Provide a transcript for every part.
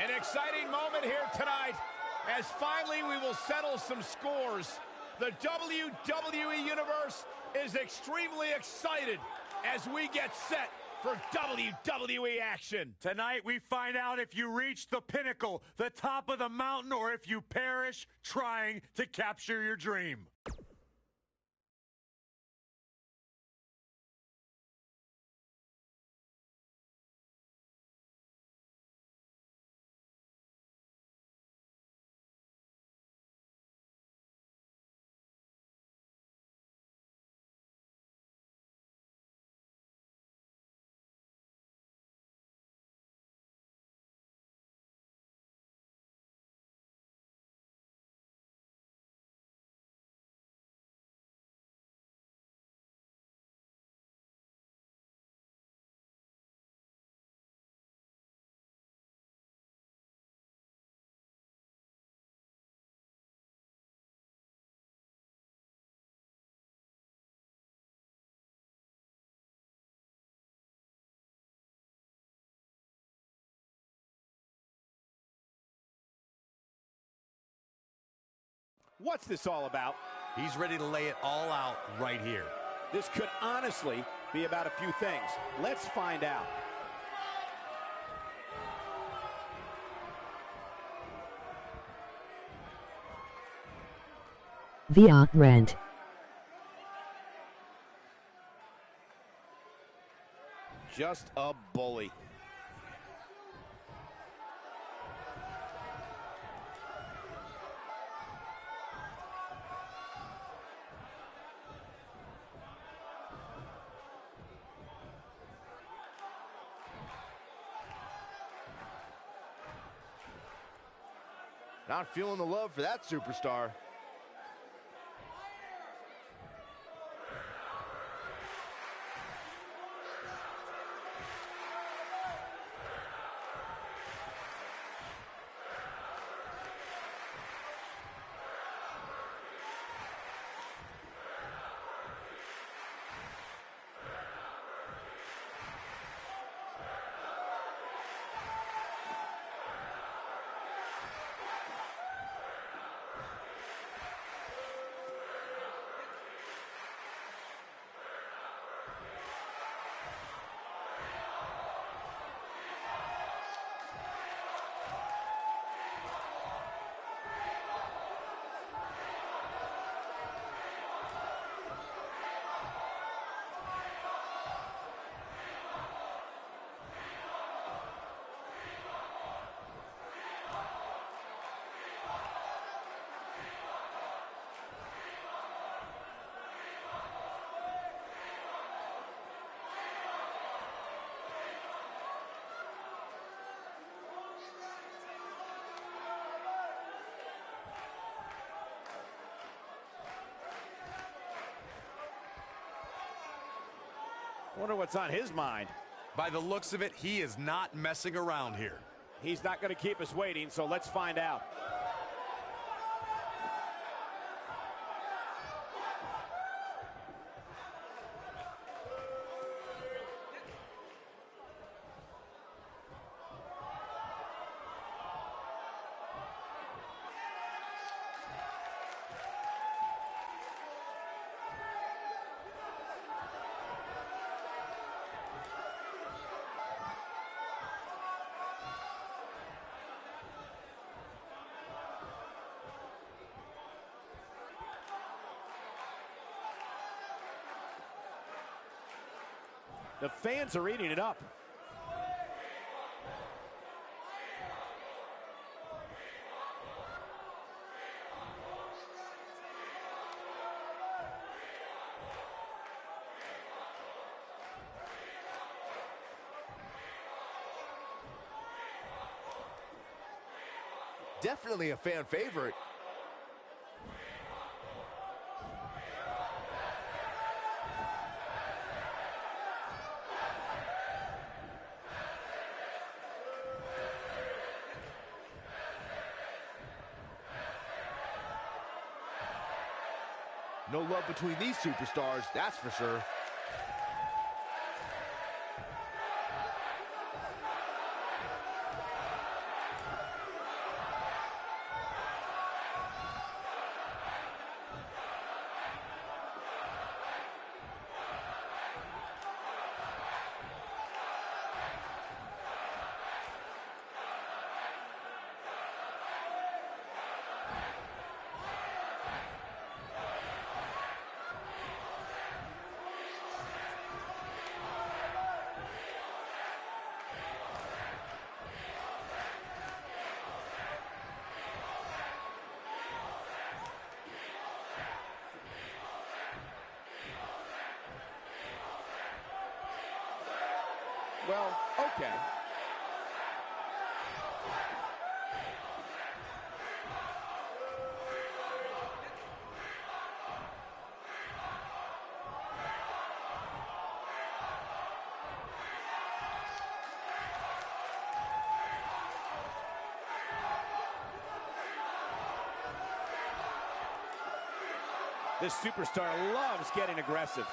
An exciting moment here tonight as finally we will settle some scores. The WWE Universe is extremely excited as we get set for WWE action. Tonight we find out if you reach the pinnacle, the top of the mountain, or if you perish trying to capture your dream. What's this all about? He's ready to lay it all out right here. This could honestly be about a few things. Let's find out. Via Rent. Just a bully. Not feeling the love for that superstar. Wonder what's on his mind. By the looks of it, he is not messing around here. He's not going to keep us waiting, so let's find out. The fans are eating it up. Definitely a fan favorite. No love between these superstars, that's for sure. Okay. This superstar loves getting aggressive.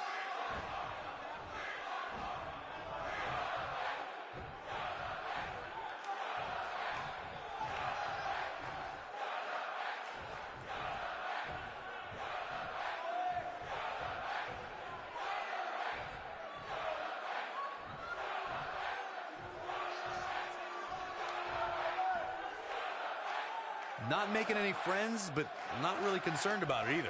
Making any friends, but I'm not really concerned about it either.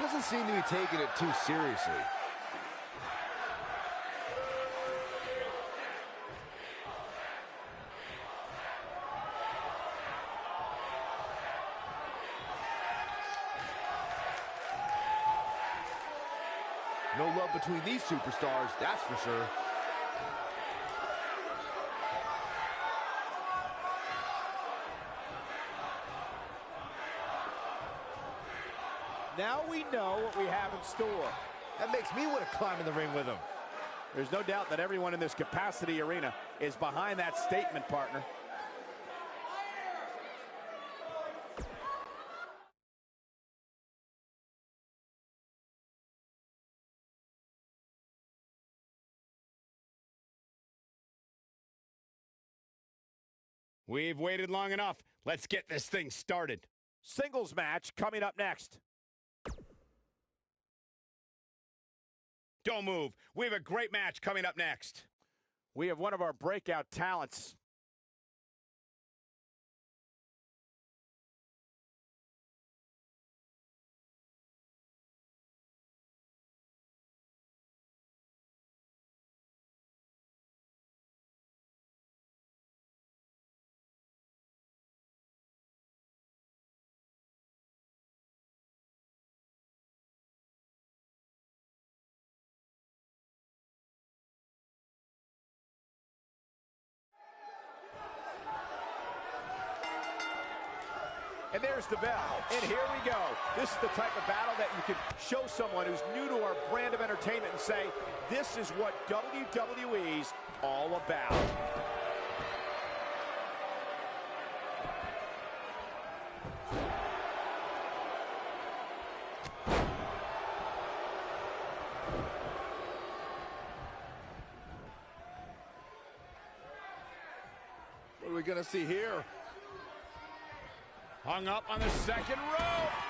Doesn't seem to be taking it too seriously. Between these superstars, that's for sure. Now we know what we have in store. That makes me want to climb in the ring with him. There's no doubt that everyone in this capacity arena is behind that statement, partner. We've waited long enough. Let's get this thing started. Singles match coming up next. Don't move. We have a great match coming up next. We have one of our breakout talents. The bell. And here we go. This is the type of battle that you can show someone who's new to our brand of entertainment and say, this is what WWE's all about. What are we going to see here? Hung up on the second rope.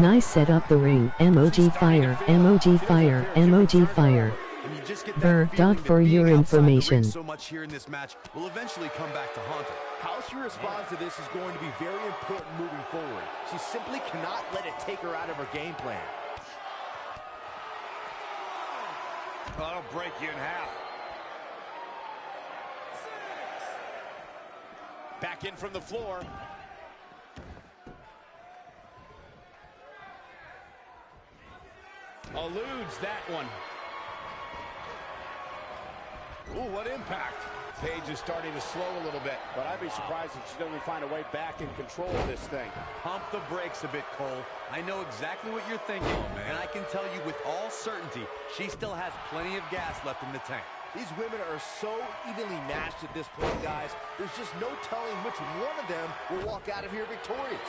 Nice set up the ring. Emoji fire. Emoji fire. Emoji fire. Burr, dot for your information. So much here in this match will eventually come back to haunt her. How she responds to this is going to be very important moving forward. She simply cannot let it take her out of her game plan. That'll break you in half. Back in from the floor. Eludes that one. Ooh, what impact. Paige is starting to slow a little bit, but I'd be surprised if she doesn't find a way back in control of this thing. Pump the brakes a bit, Cole. I know exactly what you're thinking, and I can tell you with all certainty, she still has plenty of gas left in the tank. These women are so evenly matched at this point, guys. There's just no telling which one of them will walk out of here victorious.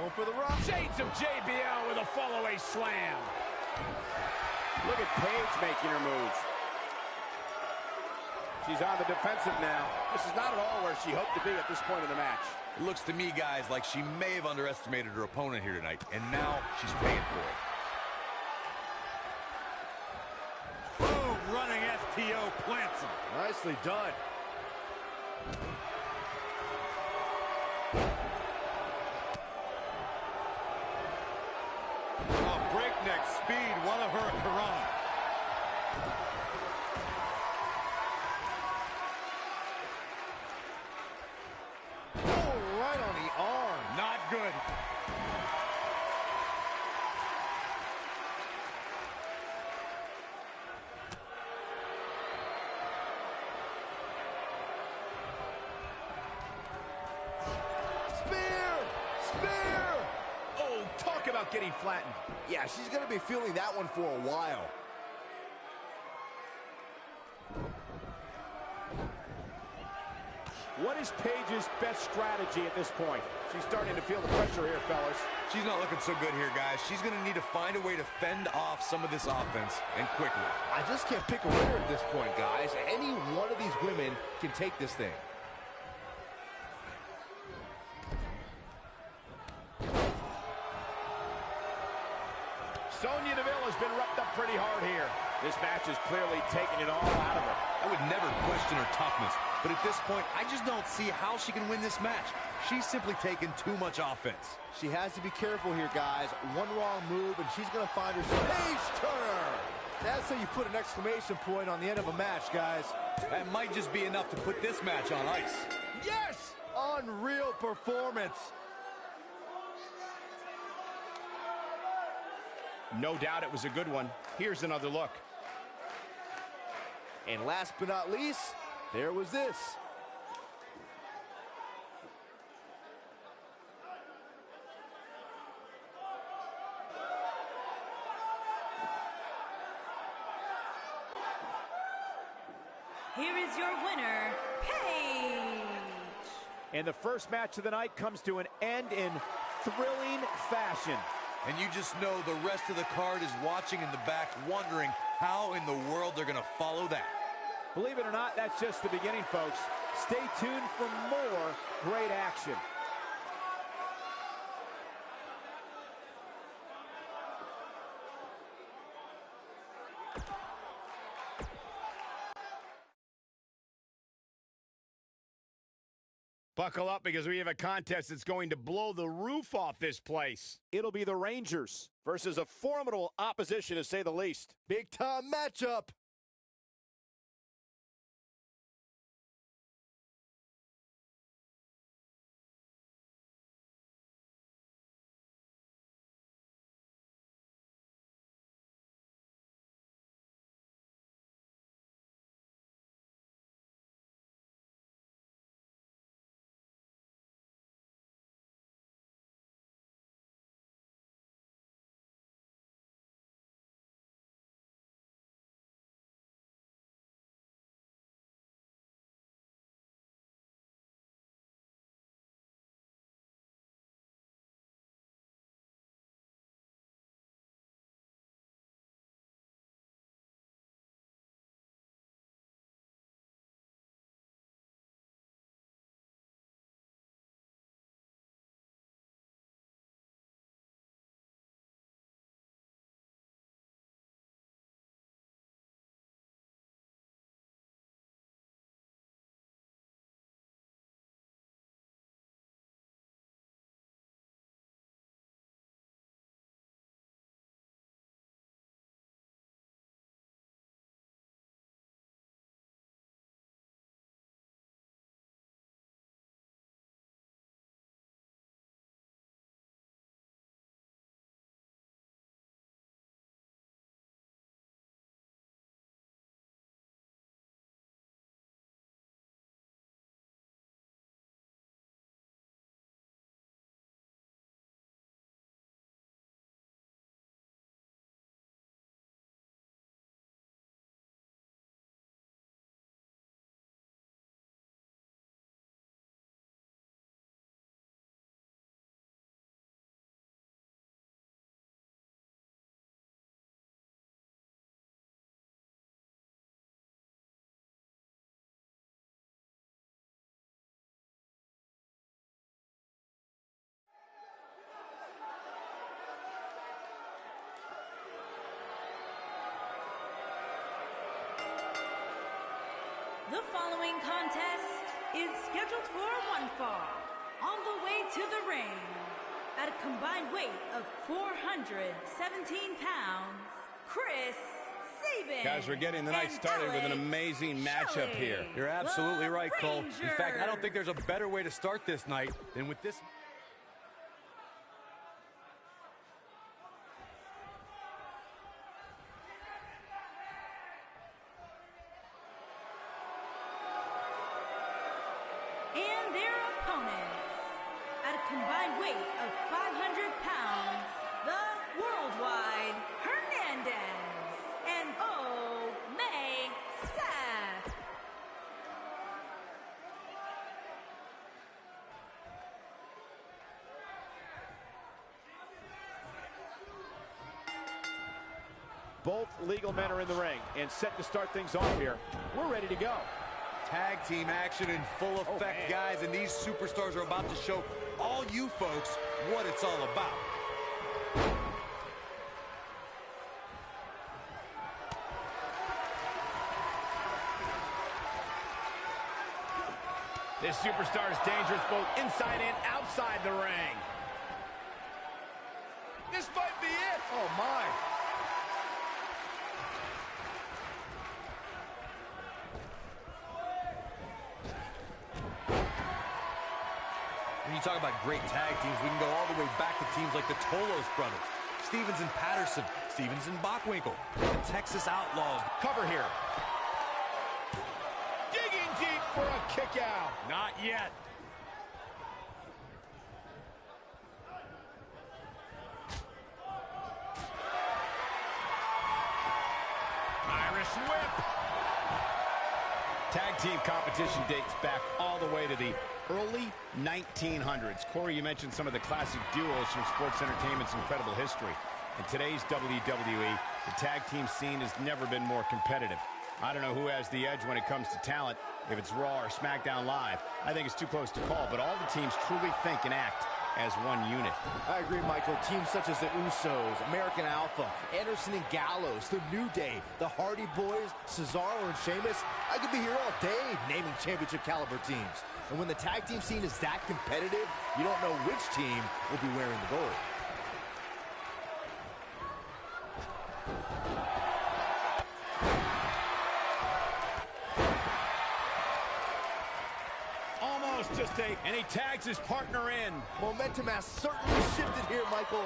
Going for the rock. Shades of JBL with a fall-away slam. Look at Paige making her move. She's on the defensive now. This is not at all where she hoped to be at this point in the match. It looks to me, guys, like she may have underestimated her opponent here tonight, and now she's paying for it. Boom, running STO plants him. Nicely done. Breakneck speed, what a hurricane. Flattened. Yeah, she's going to be feeling that one for a while. What is Paige's best strategy at this point? She's starting to feel the pressure here, fellas. She's not looking so good here, guys. She's going to need to find a way to fend off some of this offense, and quickly. I just can't pick a winner at this point, guys. Any one of these women can take this thing. Sonya Deville has been roughed up pretty hard here. This match is clearly taking it all out of her. I would never question her toughness, but at this point, I just don't see how she can win this match. She's simply taken too much offense. She has to be careful here, guys. One wrong move, and she's going to find herself. Page Turner! That's how you put an exclamation point on the end of a match, guys. That might just be enough to put this match on ice. Yes! Unreal performance. No doubt it was a good one. Here's another look. And last but not least, there was this. Here is your winner, Paige. And the first match of the night comes to an end in thrilling fashion. And you just know the rest of the card is watching in the back, wondering how in the world they're going to follow that. Believe it or not, that's just the beginning, folks. Stay tuned for more great action. Buckle up because we have a contest that's going to blow the roof off this place. It'll be the Rangers versus a formidable opposition, to say the least. Big time matchup. The following contest is scheduled for one fall. On the way to the ring, at a combined weight of 417 pounds, Chris Sabin. Guys, we're getting the night and started with an amazing matchup Shelley, here. You're absolutely right, Cole. In fact, I don't think there's a better way to start this night than with this. Legal men are in the ring and set to start things off here. We're ready to go. Tag team action in full Oh, effect, man. guys, and these superstars are about to show all you folks what it's all about. This superstar is dangerous both inside and outside the ring. This might be it. Oh, my. When you talk about great tag teams, we can go all the way back to teams like the Tolos brothers, Stevens and Patterson, Stevens and Bockwinkel, the Texas Outlaws. Cover here. Digging deep for a kick out. Not yet. Irish whip. Tag team competition dates back all the way to the early 1900s. Corey, you mentioned some of the classic duos from sports entertainment's incredible history. In today's WWE, the tag team scene has never been more competitive. I don't know who has the edge when it comes to talent, if it's Raw or SmackDown Live. I think it's too close to call, but all the teams truly think and act as one unit. I agree, Michael. Teams such as the Usos, American Alpha, Anderson and Gallows, The New Day, the Hardy Boys, Cesaro and Sheamus. I could be here all day naming championship caliber teams. And when the tag team scene is that competitive, you don't know which team will be wearing the gold. Tags his partner in. Momentum has certainly shifted here, Michael.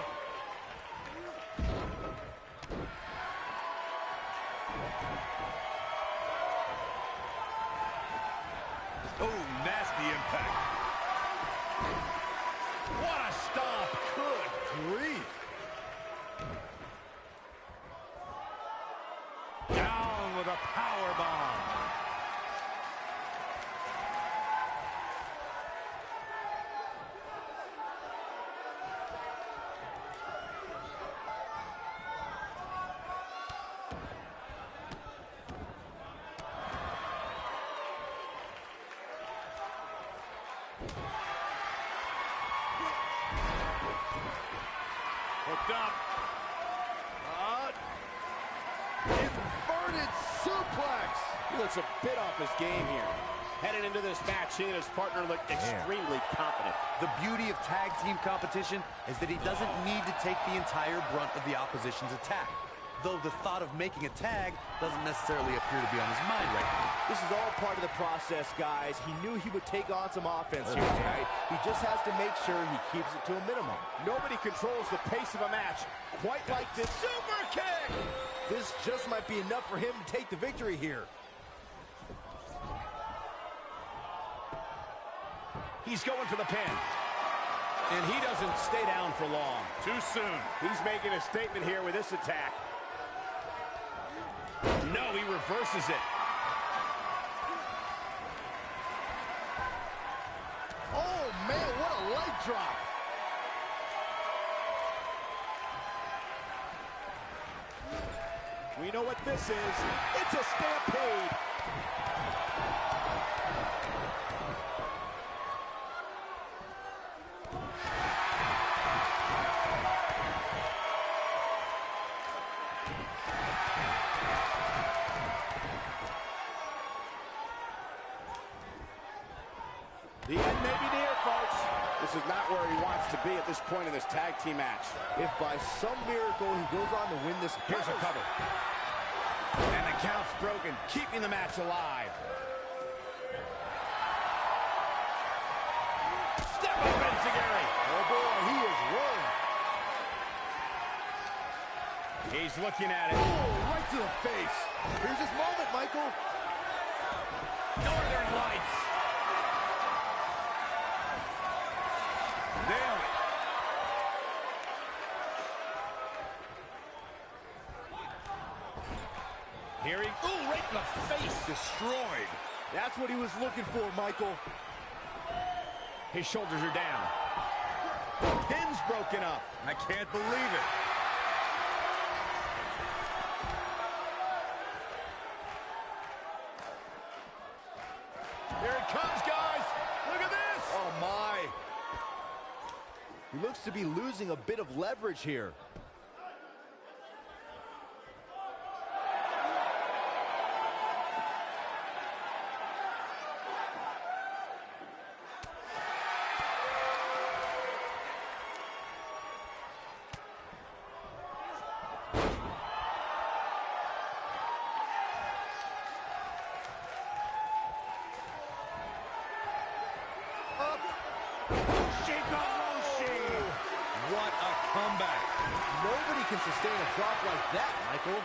Bit off his game here. Headed into this match, he and his partner look extremely confident. The beauty of tag team competition is that he doesn't need to take the entire brunt of the opposition's attack. Though the thought of making a tag doesn't necessarily appear to be on his mind right now. This is all part of the process, guys. He knew he would take on some offense here tonight. He just has to make sure he keeps it to a minimum. Nobody controls the pace of a match quite like this. Super kick. This just might be enough for him to take the victory here. He's going for the pin. And he doesn't stay down for long. Too soon. He's making a statement here with this attack. No, he reverses it. Oh, man, what a leg drop. We know what this is. It's a stampede. This point in this tag team match. If by some miracle he goes on to win this... Here's a cover. And the count's broken, keeping the match alive. Step up, Enzuigiri. Oh, boy, he is rolling. He's looking at it. Oh, right to the face. Here's his moment, Michael. Here he, ooh, right in the face, destroyed. That's what he was looking for, Michael. His shoulders are down. The Pin's broken up. I can't believe it. Here it comes, guys. Look at this. Oh, my. He looks to be losing a bit of leverage here. Up. What a comeback. Nobody can sustain a drop like that, Michael.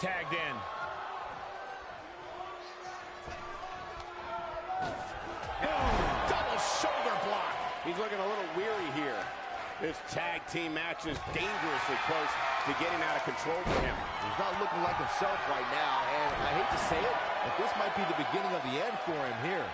Tagged in. Double shoulder block. He's looking a little weary here. This tag team match is dangerously close to getting out of control for him. He's not looking like himself right now, and I hate to say it, but this might be the beginning of the end for him here.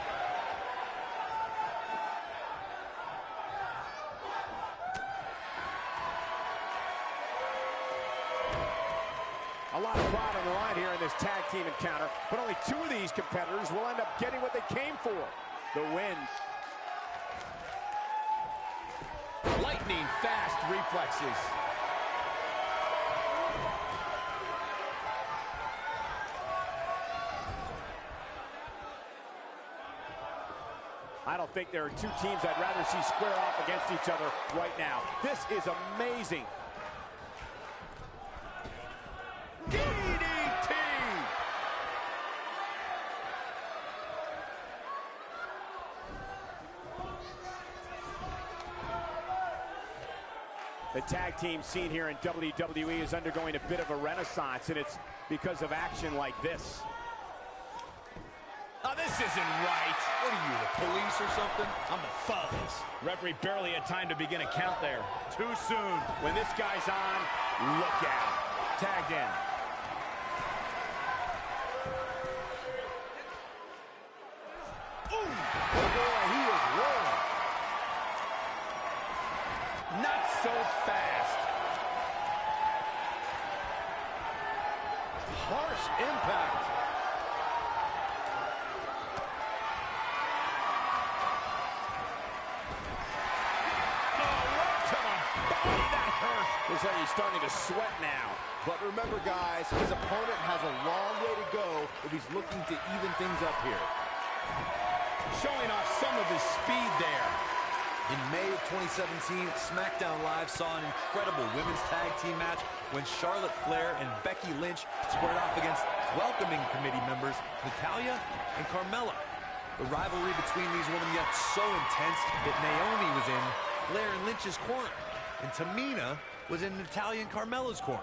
This tag team encounter, but only two of these competitors will end up getting what they came for, the win. Lightning fast reflexes. I don't think there are two teams I'd rather see square off against each other right now. This is amazing. DDT. The tag team scene here in WWE is undergoing a bit of a renaissance, and it's because of action like this. Oh, this isn't right. What are you, the police or something? I'm the fuzz. Referee barely had time to begin a count there. Too soon. When this guy's on, look out. Tagged in. Oh, boy, he is rolling. Not so fast. Starting to sweat now. But remember, guys, his opponent has a long way to go if he's looking to even things up here. Showing off some of his speed there. In May of 2017, SmackDown Live saw an incredible women's tag team match when Charlotte Flair and Becky Lynch squared off against welcoming committee members Natalya and Carmella. The rivalry between these women got so intense that Naomi was in Flair and Lynch's corner, and Tamina was in Natalya and Carmella's corner.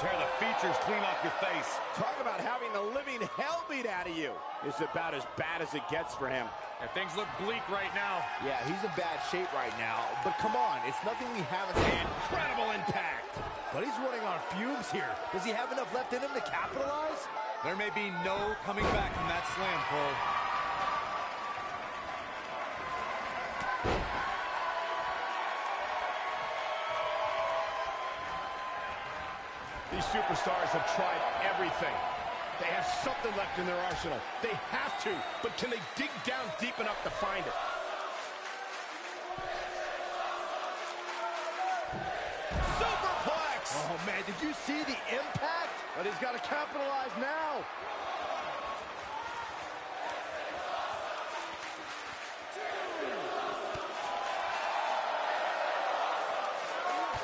Tear the features clean off your face. Talk about having the living hell beat out of you. It's about as bad as it gets for him. And things look bleak right now. Yeah, he's in bad shape right now. But come on, it's nothing we haven't seen. Incredible impact. But he's running on fumes here. Does he have enough left in him to capitalize? There may be no coming back from that slam, Cole. These superstars have tried everything. They have something left in their arsenal. They have to, but can they dig down deep enough to find it? Superplex! Oh, man, did you see the impact? But he's got to capitalize now.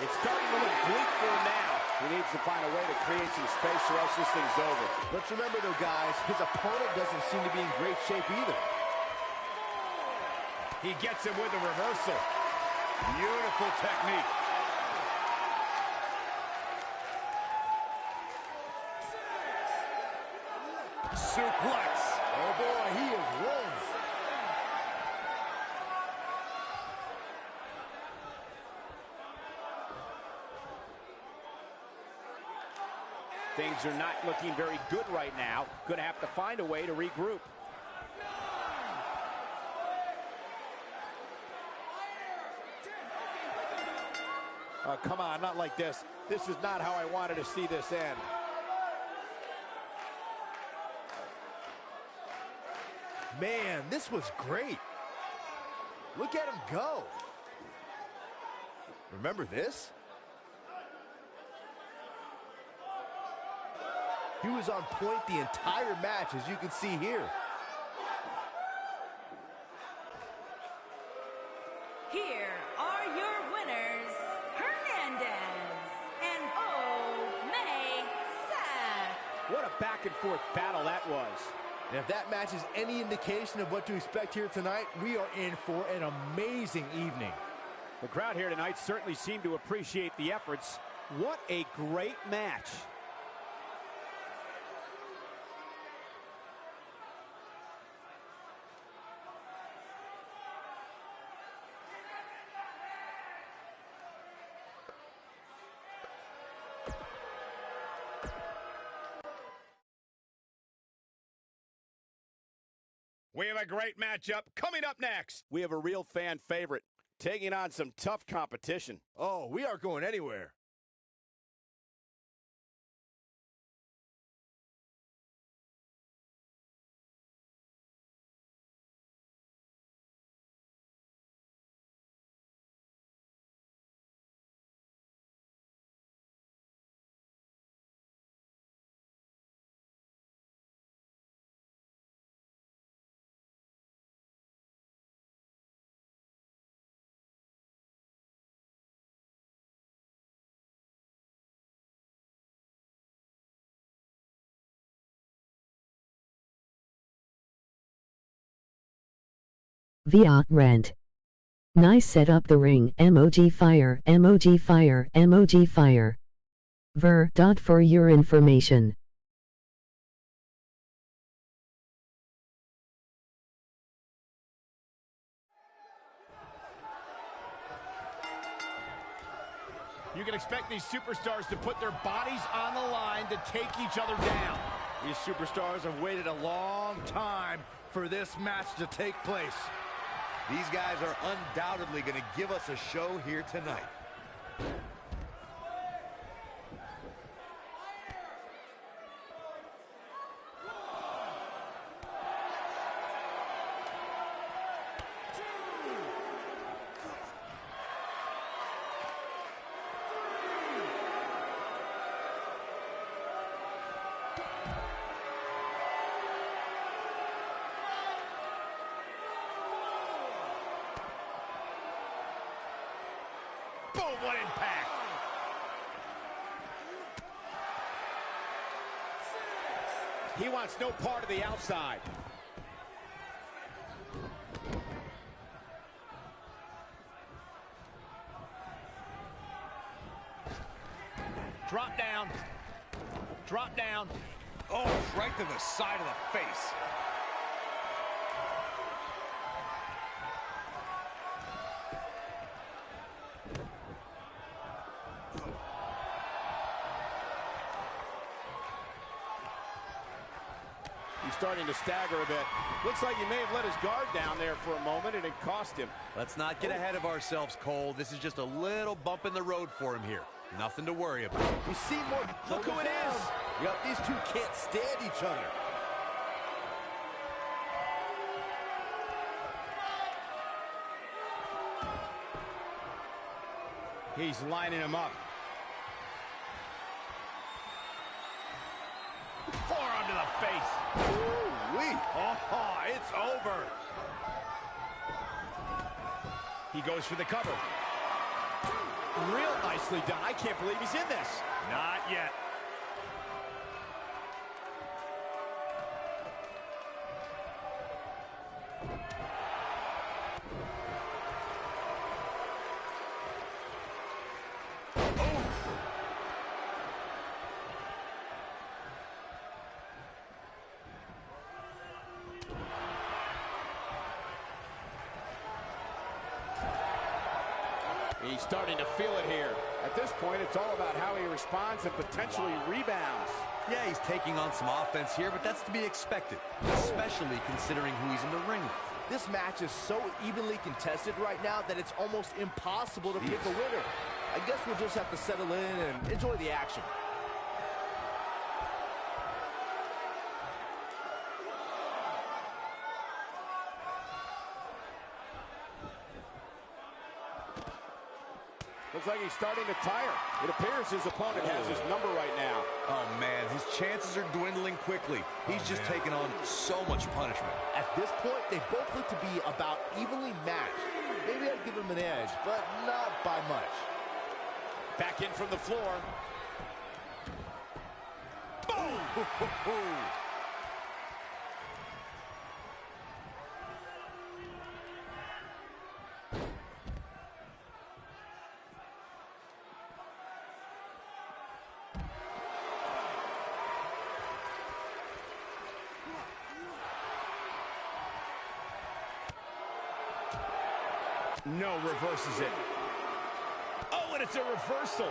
It's starting to look bleak for him now. He needs to find a way to create some space or else this thing's over. Let's remember, though, guys, his opponent doesn't seem to be in great shape either. He gets him with a reversal. Beautiful technique. Suplex. Oh, boy, he is rolling. Things are not looking very good right now. Going to have to find a way to regroup. Oh, come on, not like this. This is not how I wanted to see this end. Man, this was great. Look at him go. Remember this? He was on point the entire match, as you can see here. Here are your winners, Hernandez and Omega Seth. What a back and forth battle that was. And if that match is any indication of what to expect here tonight, we are in for an amazing evening. The crowd here tonight certainly seemed to appreciate the efforts. What a great match. Have a great matchup coming up next. We have a real fan favorite taking on some tough competition. Oh, we aren't going anywhere. Via rent. Nice set up the ring. Emoji fire. Emoji fire. Emoji fire. Ver. Dot for your information. You can expect these superstars to put their bodies on the line to take each other down. These superstars have waited a long time for this match to take place. These guys are undoubtedly going to give us a show here tonight. Wants no part of the outside. Drop down. Drop down. Oh, right to the side of the face. He's starting to stagger a bit. Looks like he may have let his guard down there for a moment, and it cost him. Let's not get ahead of ourselves, Cole. This is just a little bump in the road for him here. Nothing to worry about. We see more. Look who it is. Yep, these two can't stand each other. He's lining him up. Forearm to the face. Oh, it's over. He goes for the cover. Real nicely done. I can't believe he's in this. Not yet. Responds and potentially rebounds. Yeah, he's taking on some offense here, but that's to be expected, especially considering who he's in the ring with. This match is so evenly contested right now that it's almost impossible to pick a winner. I guess we'll just have to settle in and enjoy the action. Looks like he's starting to tire. It appears his opponent has his number right now. Oh, man, his chances are dwindling quickly. He's oh, just taking on so much punishment. At this point, they both look to be about evenly matched. Maybe I'd give him an edge, but not by much. Back in from the floor. Boom! No, reverses it. Oh, and it's a reversal.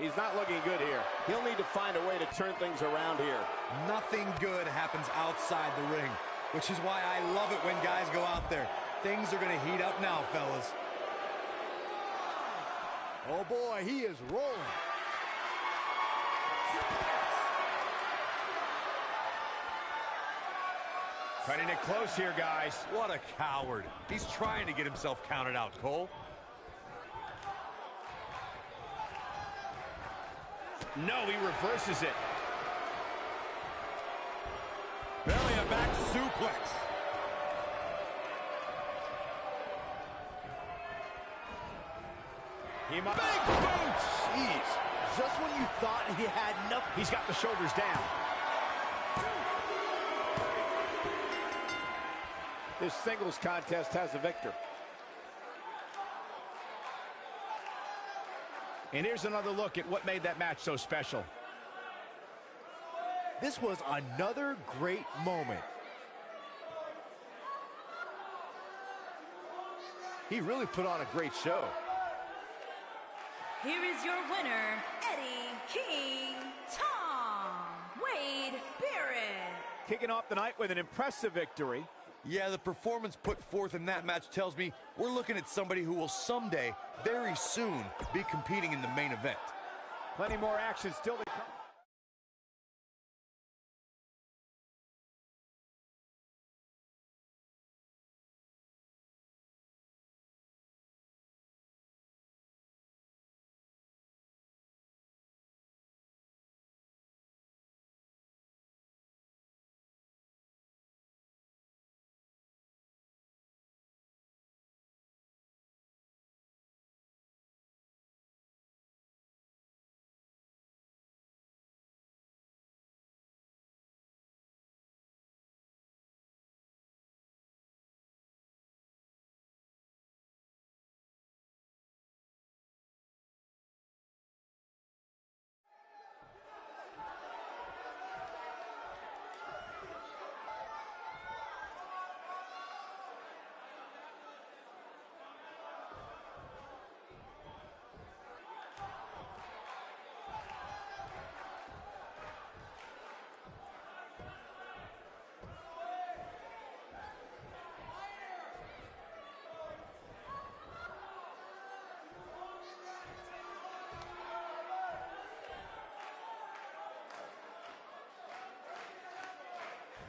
He's not looking good here. He'll need to find a way to turn things around here. Nothing good happens outside the ring, which is why I love it when guys go out there. Things are going to heat up now, fellas. Oh boy, he is rolling. Cutting it close here, guys. What a coward. He's trying to get himself counted out, Cole. No, he reverses it. Belly and back suplex. He might. Big boot! Jeez. Just when you thought he had nothing. He's got the shoulders down. This singles contest has a victor. And here's another look at what made that match so special. This was another great moment. He really put on a great show. Here is your winner, Eddie King Tom Wade Barrett. Kicking off the night with an impressive victory. Yeah, the performance put forth in that match tells me we're looking at somebody who will someday, very soon, be competing in the main event. Plenty more action still to come.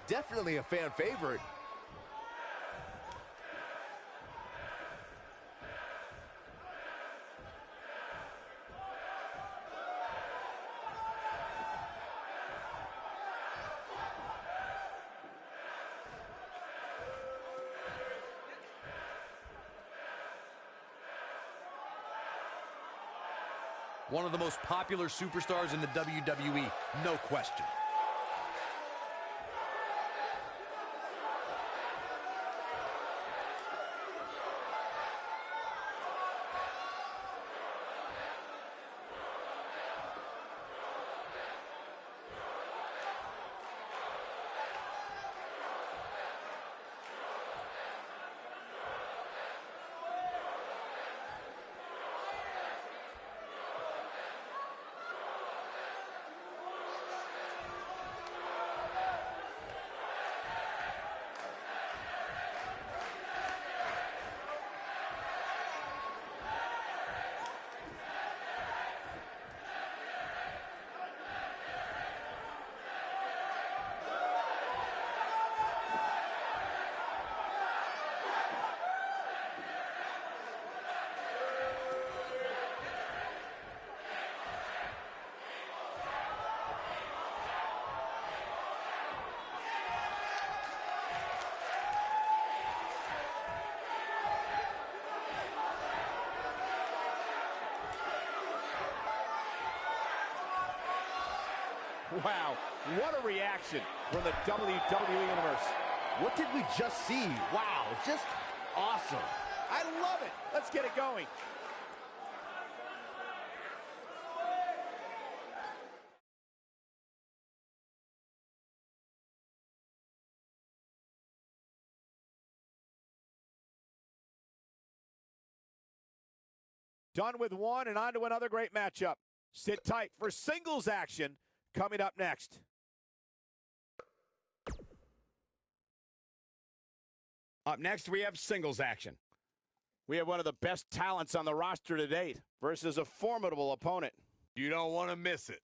Definitely a fan favorite. One of the most popular superstars in the WWE, no question. Wow, what a reaction from the WWE Universe. What did we just see? Wow, just awesome. I love it. Let's get it going. Done with one and on to another great matchup. Sit tight for singles action coming up next. Up next, we have singles action. We have one of the best talents on the roster to date versus a formidable opponent. You don't want to miss it.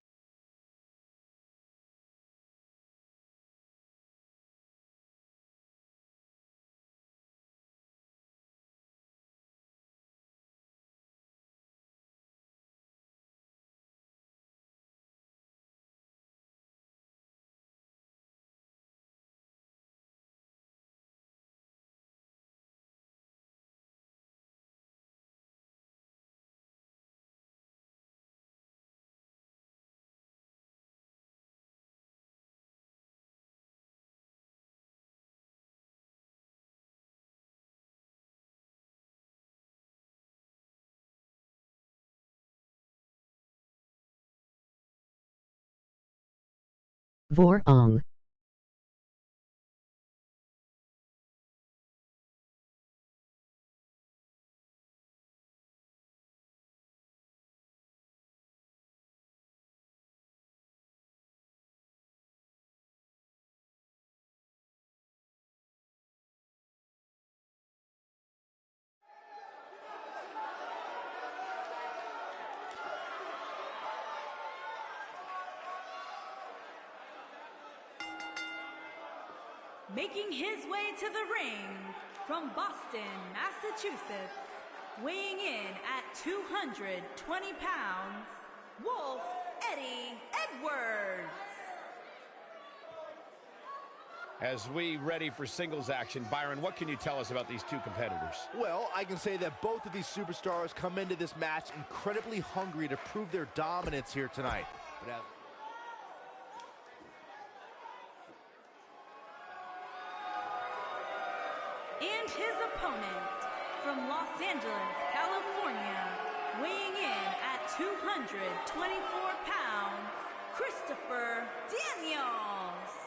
Vorong. Making his way to the ring from Boston, Massachusetts, weighing in at 220 pounds, Wolf Eddie Edwards. As we ready for singles action, Byron, what can you tell us about these two competitors? Well, I can say that both of these superstars come into this match incredibly hungry to prove their dominance here tonight. From Los Angeles, California, weighing in at 224 pounds, Christopher Daniels.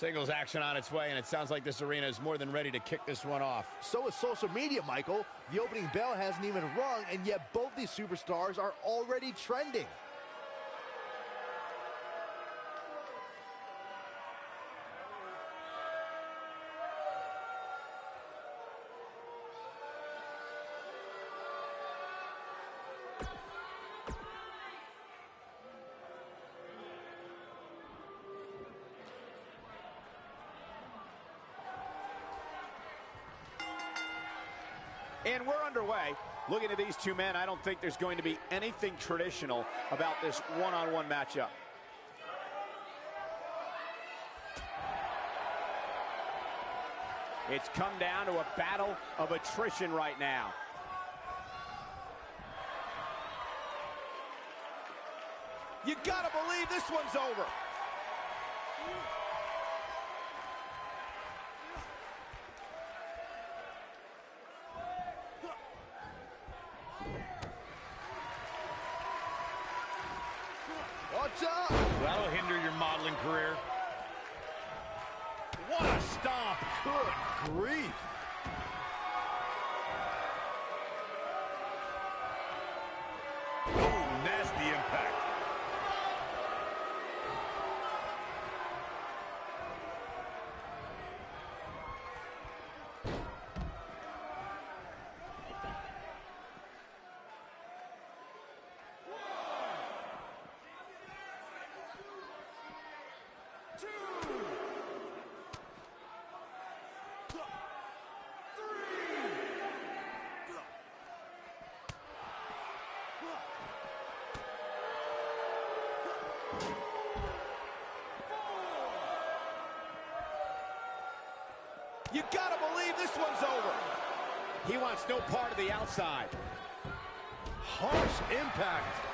Singles action on its way, and it sounds like this arena is more than ready to kick this one off. So is social media, Michael. The opening bell hasn't even rung, and yet both these superstars are already trending. Looking at these two men, I don't think there's going to be anything traditional about this one-on-one -on -one matchup. It's come down to a battle of attrition right now. You gotta believe this one's over. You gotta believe this one's over. He wants no part of the outside. Harsh impact.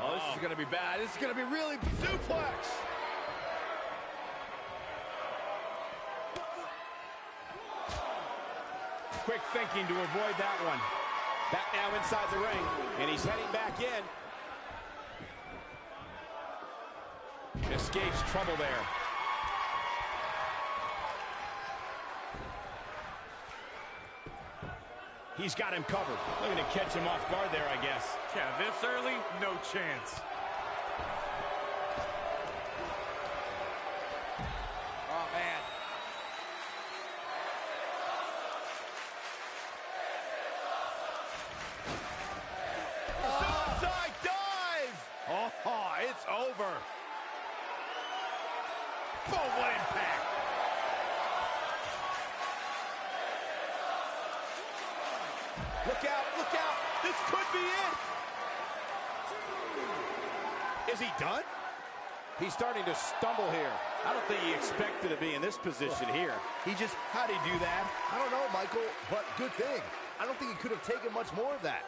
Oh, this is gonna be bad. This is gonna be really Suplex. Quick thinking to avoid that one. Back now inside the ring, and he's heading back in. Escapes trouble there. He's got him covered. Looking to catch him off guard there, I guess. Yeah, this early, no chance. This could be it! Is he done? He's starting to stumble here. I don't think he expected to be in this position here. He just, How'd he do that? I don't know, Michael, but good thing. I don't think he could have taken much more of that.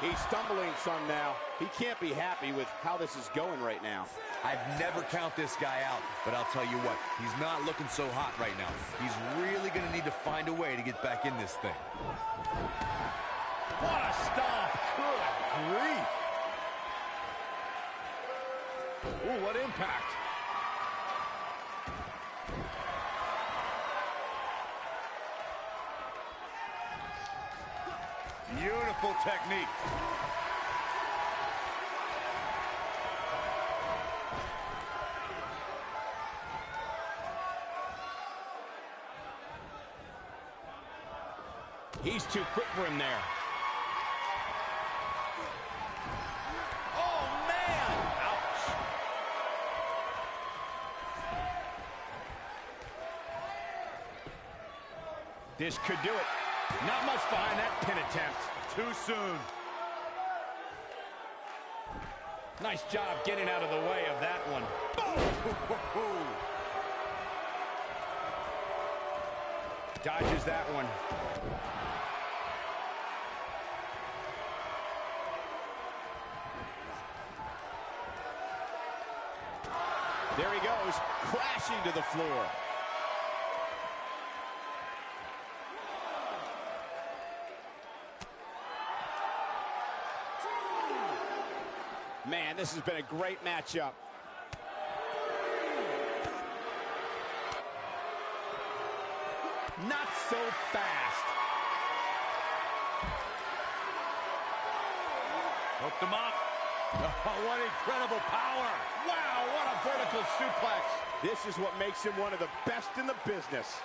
He's stumbling some now. He can't be happy with how this is going right now. I'd never count this guy out, but I'll tell you what, he's not looking so hot right now. He's really going to need to find a way to get back in this thing. What a stomp! Good grief. Ooh, what impact! Beautiful technique. He's too quick for him there. Oh, man! Ouch. This could do it. Not much behind that pin attempt. Too soon. Nice job getting out of the way of that one. Dodges that one. There he goes, crashing to the floor. Man, this has been a great matchup. Not so fast. Hooked him up. Oh, what incredible power. Wow, what a vertical suplex. This is what makes him one of the best in the business.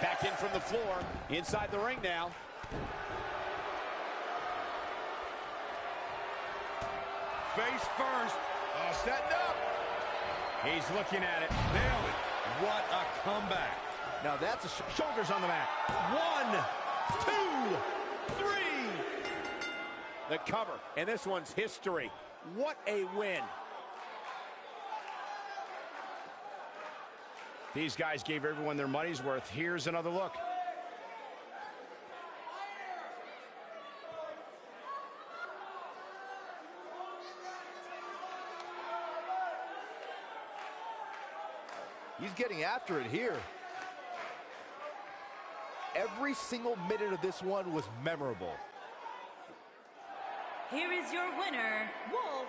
Back in from the floor, inside the ring now. Face first. Setting up. He's looking at it. Nailed it. What a comeback. Now that's a sh Shoulders on the mat. One, two, three. The cover, and this one's history. What a win. These guys gave everyone their money's worth. Here's another look. He's getting after it here. Every single minute of this one was memorable. Here is your winner, Wolf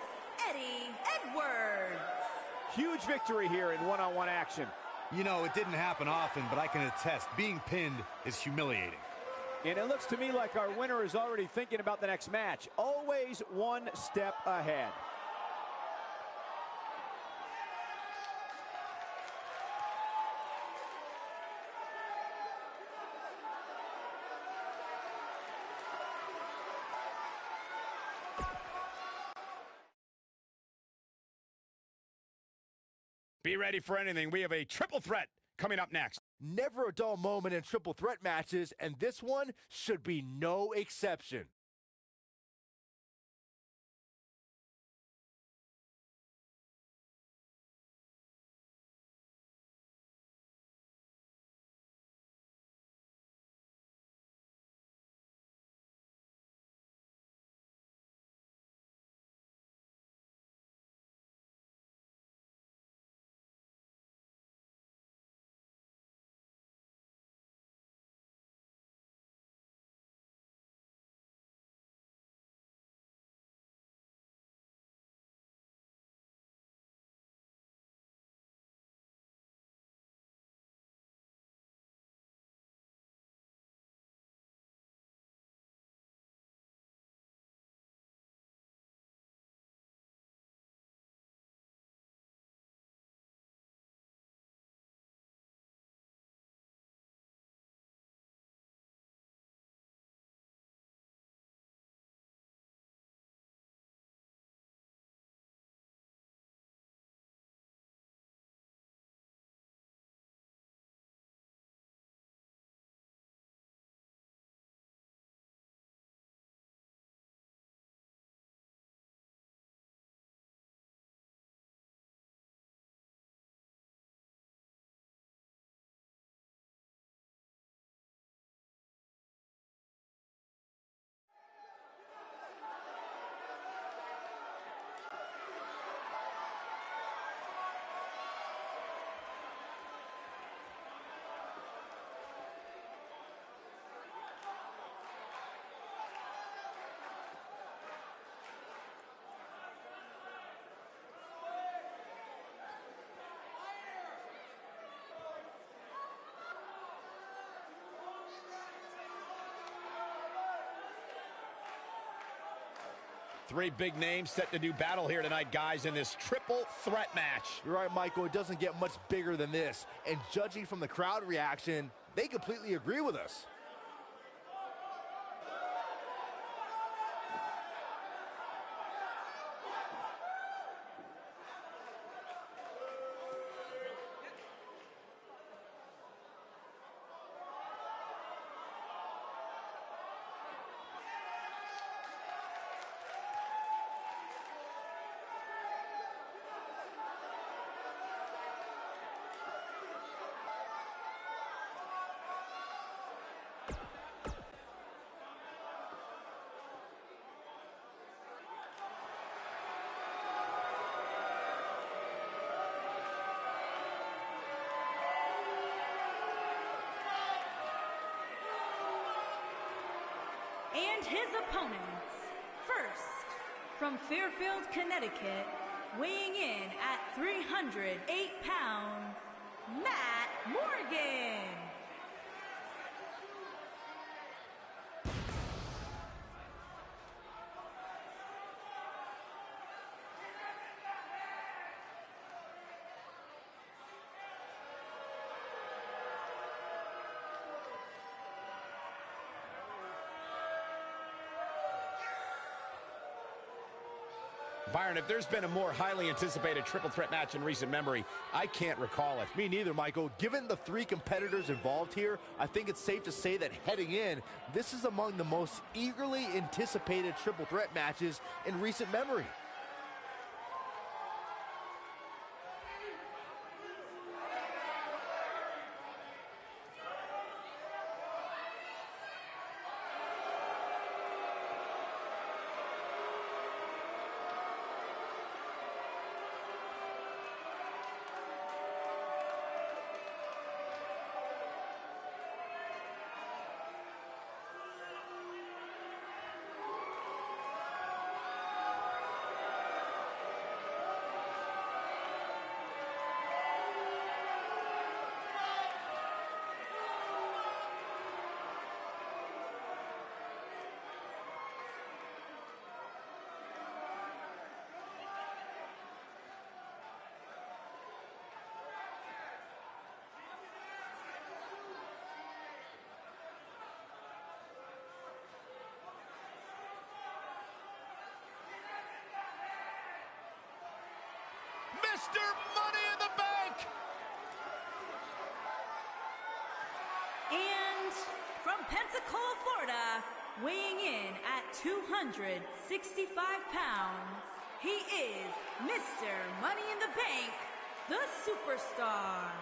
Eddie Edwards. Huge victory here in one-on-one action. You know, it didn't happen often, but I can attest, being pinned is humiliating. And it looks to me like our winner is already thinking about the next match. Always one step ahead. Ready for anything. We have a triple threat coming up next. Never a dull moment in triple threat matches, and this one should be no exception. Three big names set to do battle here tonight, guys, in this triple threat match. You're right, Michael. It doesn't get much bigger than this. And judging from the crowd reaction, they completely agree with us. His opponents. First, from Fairfield, Connecticut, weighing in at 308 pounds, Matt Morgan. Byron, if there's been a more highly anticipated triple threat match in recent memory, I can't recall it. Me neither, Michael. Given the three competitors involved here, I think it's safe to say that heading in, this is among the most eagerly anticipated triple threat matches in recent memory. Mr. Money in the Bank! And from Pensacola, Florida, weighing in at 265 pounds, he is Mr. Money in the Bank, the superstar.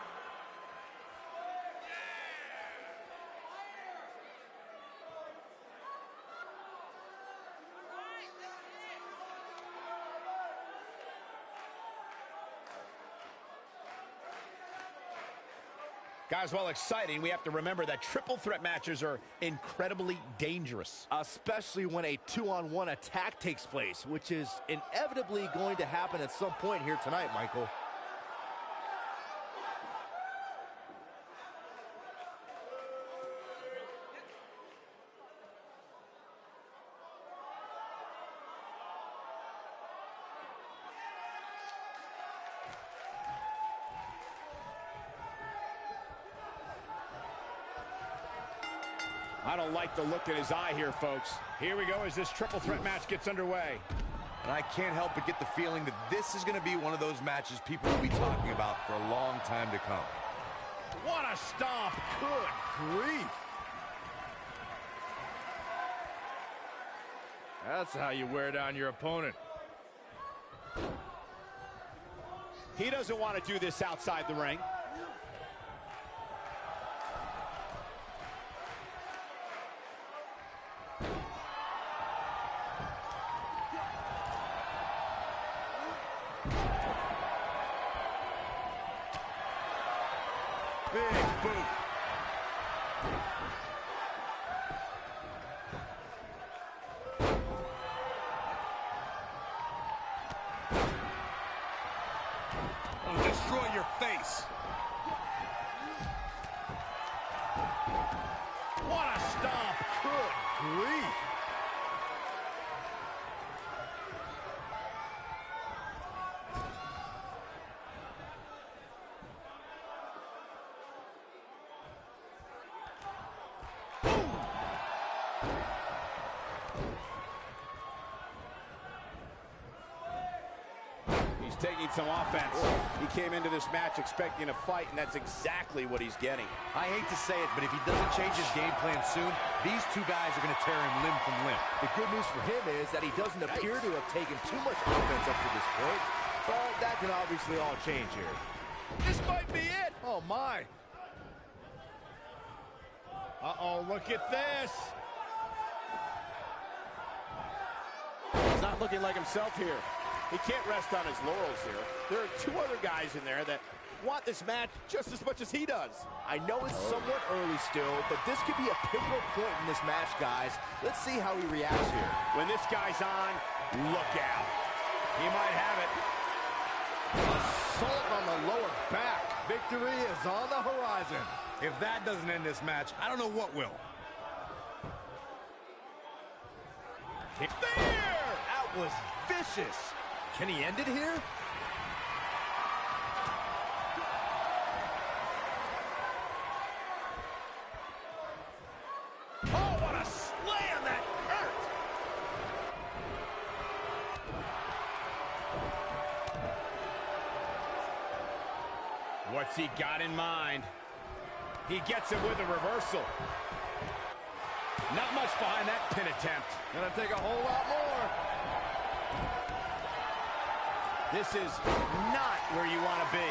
Guys, while exciting, we have to remember that triple threat matches are incredibly dangerous. Especially when a two-on-one attack takes place, which is inevitably going to happen at some point here tonight, Michael. Like the look in his eye here, folks. Here we go as this triple threat match gets underway. And I can't help but get the feeling that this is going to be one of those matches people will be talking about for a long time to come. What a stomp! Good grief! That's how you wear down your opponent. He doesn't want to do this outside the ring. Big boot. Taking some offense. He came into this match expecting a fight, and that's exactly what he's getting. I hate to say it, but if he doesn't change his game plan soon, these two guys are going to tear him limb from limb. The good news for him is that he doesn't appear to have taken too much offense up to this point, but that can obviously all change here. This might be it! Oh, my. Uh-oh, look at this! He's not looking like himself here. He can't rest on his laurels here. There are two other guys in there that want this match just as much as he does. I know it's somewhat early still, but this could be a pivotal point in this match, guys. Let's see how he reacts here. When this guy's on, look out. He might have it. Assault on the lower back. Victory is on the horizon. If that doesn't end this match, I don't know what will. It's there! That was vicious. Can he end it here? Oh, What's he got in mind? He gets it with a reversal. Not much behind that pin attempt. Gonna take a whole lot more. This is not where you want to be.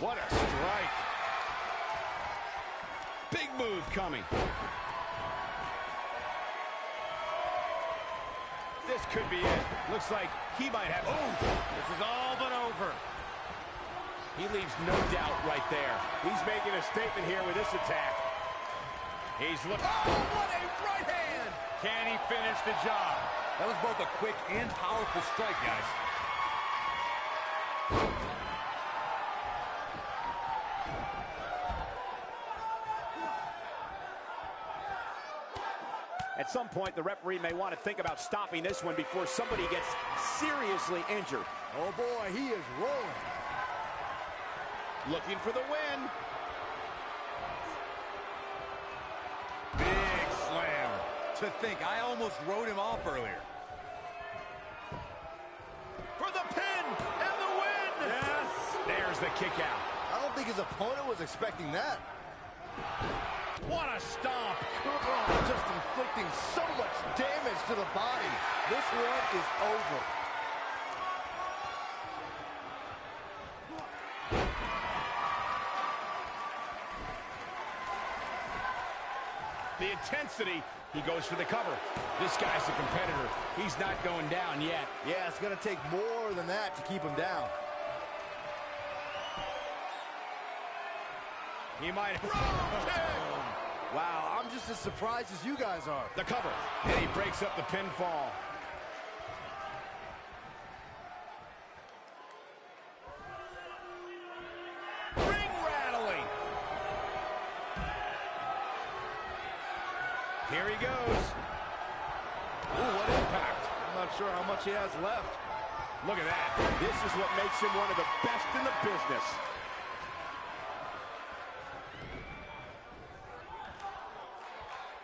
What a strike. Big move coming. This could be it. Looks like he might have... Oh, this is all but over. He leaves no doubt right there. He's making a statement here with this attack. He's looking... Oh, what a right hand! Can he finish the job? That was both a quick and powerful strike, guys. At some point, the referee may want to think about stopping this one before somebody gets seriously injured. Oh boy, he is rolling. Looking for the win. To think, I almost wrote him off earlier. For the pin and the win! Yes! There's the kick out. I don't think his opponent was expecting that. What a stomp! Oh, just inflicting so much damage to the body. This one is over. Intensity, he goes for the cover. This guy's a competitor. He's not going down yet. Yeah, it's gonna take more than that to keep him down. He might... Wow, I'm just as surprised as you guys are. The cover. And he breaks up the pinfall. Ring rattling! Here he goes. Ooh, what impact. I'm not sure how much he has left. Look at that. This is what makes him one of the best in the business.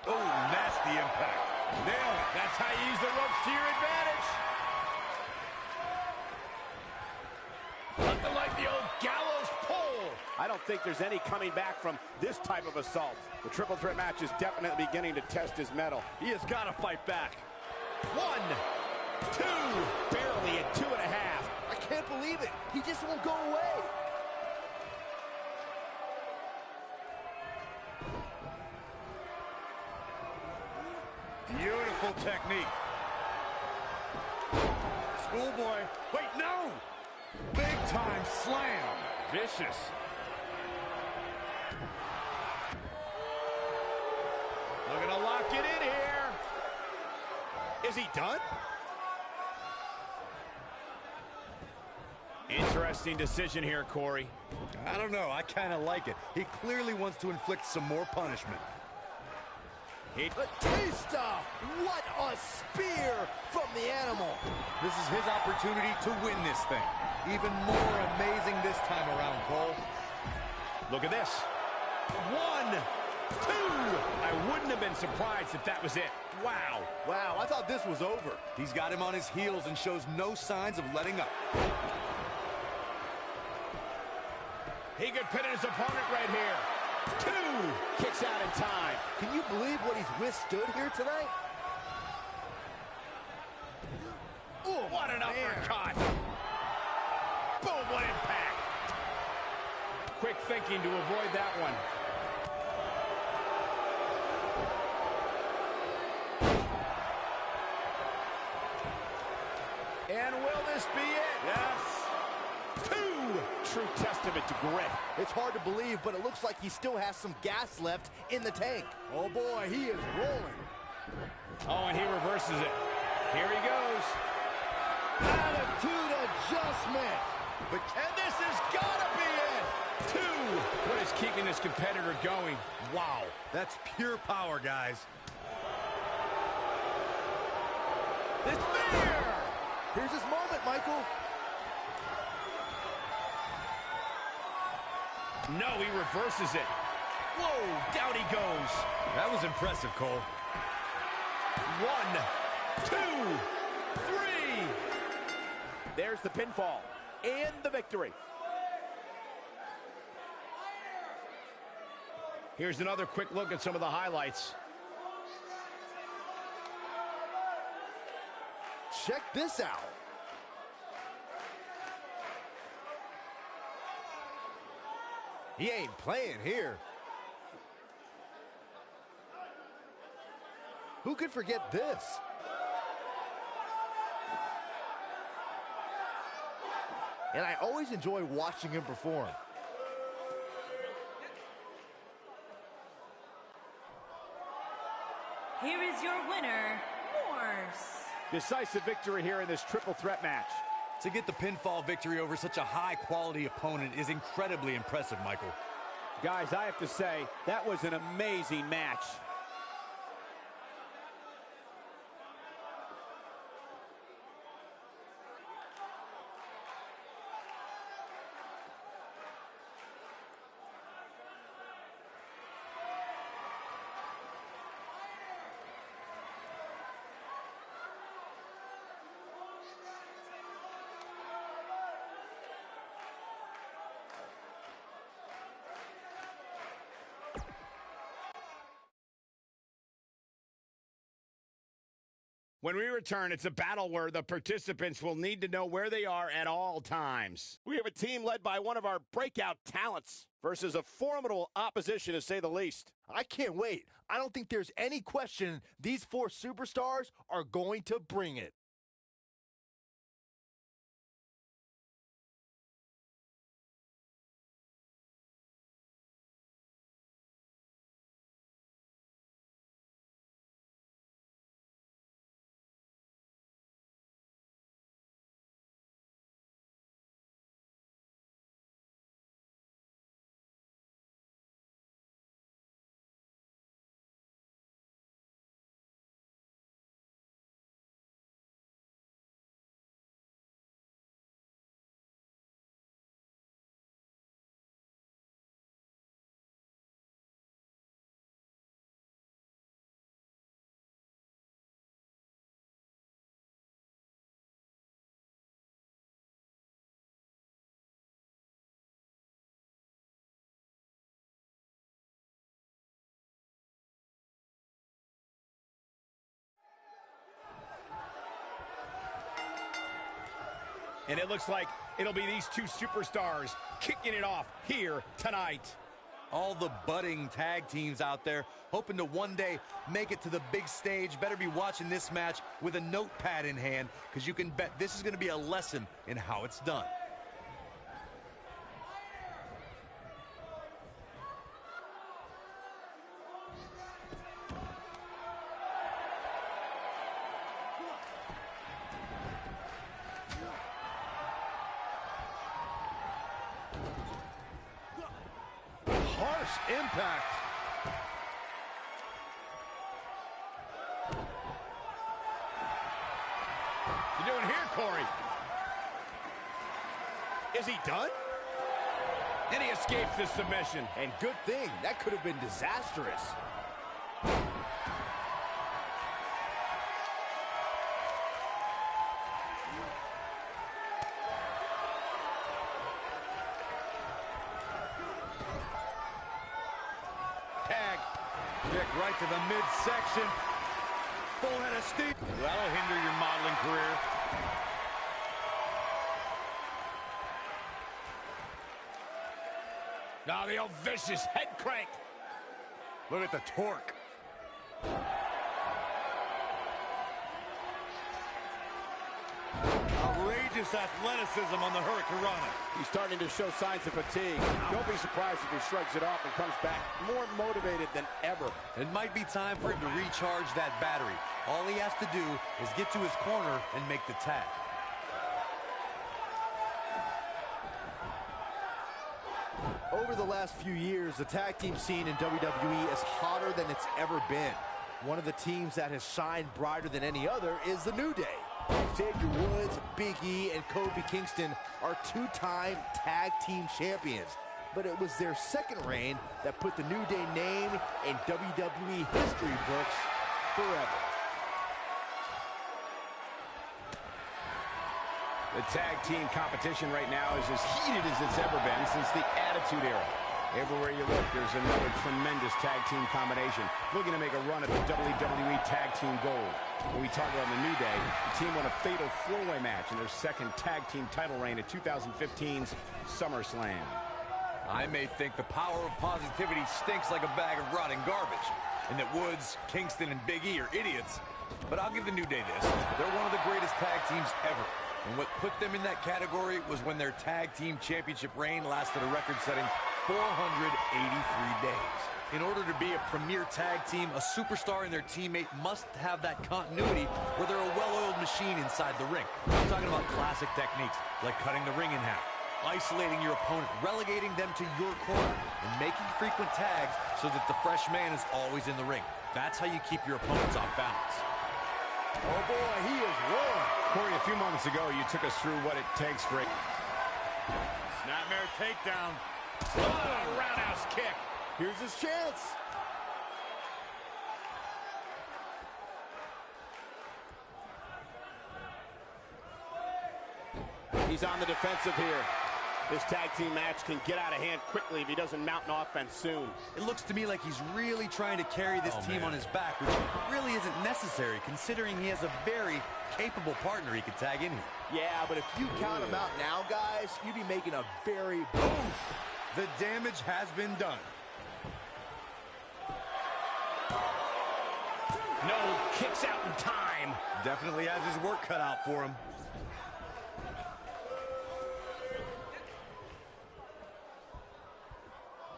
Oh, nasty impact. Nail it. That's how you use the ropes to your advantage. Nothing like the old gallows pole! I don't think there's any coming back from this type of assault. The triple threat match is definitely beginning to test his mettle. He has got to fight back. One, two, Barely at two and a half. I can't believe it. He just won't go away. Beautiful technique. Schoolboy. Wait, no! Big time slam. Vicious. Looking to lock it in here. Is he done? Interesting decision here, Corey. I don't know. I kind of like it. He clearly wants to inflict some more punishment. He Batista! What a spear from the animal. This is his opportunity to win this thing. Even more amazing this time around, Cole. Look at this. One, two. I wouldn't have been surprised if that was it. Wow. Wow, I thought this was over. He's got him on his heels and shows no signs of letting up. He could pin his opponent right here. Two. Kicks out in time. Can you believe what he's withstood here tonight? Ooh, what an uppercut! Boom, what impact! Quick thinking to avoid that one. True testament to grit. It's hard to believe, but it looks like he still has some gas left in the tank. Oh boy, he is rolling. Oh, and he reverses it. Here he goes. Attitude adjustment. But and this has got to be it! Two. What is keeping this competitor going? Wow, that's pure power, guys. This spear! Here's his moment, Michael. No, he reverses it. Whoa, down he goes. That was impressive, Cole. One, two. There's the pinfall and the victory. Here's another quick look at some of the highlights. Check this out. He ain't playing here. Who could forget this? And I always enjoy watching him perform. Here is your winner, Morse. Decisive victory here in this triple threat match. To get the pinfall victory over such a high-quality opponent is incredibly impressive, Michael. Guys, I have to say, that was an amazing match. When we return, it's a battle where the participants will need to know where they are at all times. We have a team led by one of our breakout talents versus a formidable opposition, to say the least. I can't wait. I don't think there's any question these four superstars are going to bring it. And it looks like it'll be these two superstars kicking it off here tonight. All the budding tag teams out there hoping to one day make it to the big stage better be watching this match with a notepad in hand because you can bet this is going to be a lesson in how it's done. Harsh impact. You doing here, Corey? Is he done? And he escapes the submission. And good thing, that could have been disastrous. Tag. Kick right to the midsection. Full head of steam. That'll hinder your modeling career. Now the old vicious head crank. Look at the torque. Outrageous athleticism on the Hurricanrana. He's starting to show signs of fatigue. Don't be surprised if he shrugs it off and comes back more motivated than ever. It might be time for him to recharge that battery. All he has to do is get to his corner and make the tag. Over the last few years, the tag team scene in WWE is hotter than it's ever been. One of the teams that has shined brighter than any other is the New Day. Xavier Woods, Big E, and Kofi Kingston are two-time tag team champions. But it was their second reign that put the New Day name in WWE history books forever. The tag team competition right now is as heated as it's ever been since the Attitude Era. Everywhere you look, there's another tremendous tag team combination looking to make a run at the WWE Tag Team Gold. When we talk about the New Day, the team won a fatal four-way match in their second tag team title reign at 2015's SummerSlam. I may think the power of positivity stinks like a bag of rotting garbage, and that Woods, Kingston, and Big E are idiots. But I'll give the New Day this. They're one of the greatest tag teams ever. And what put them in that category was when their tag team championship reign lasted a record-setting 483 days. In order to be a premier tag team, a superstar and their teammate must have that continuity where they're a well-oiled machine inside the ring. I'm talking about classic techniques, like cutting the ring in half, isolating your opponent, relegating them to your corner, and making frequent tags so that the fresh man is always in the ring. That's how you keep your opponents off balance. Oh boy, he is rolling. Corey, a few moments ago, you took us through what it takes for a... Snapmare takedown. Oh, roundhouse kick. Here's his chance. He's on the defensive here. This tag team match can get out of hand quickly if he doesn't mount an offense soon. It looks to me like he's really trying to carry this Oh, team man. on his back, which really isn't necessary considering he has a very capable partner he could tag in here. Yeah, but if you count him out now, guys, you'd be making a very Boom! The damage has been done. No kicks out in time. Definitely has his work cut out for him.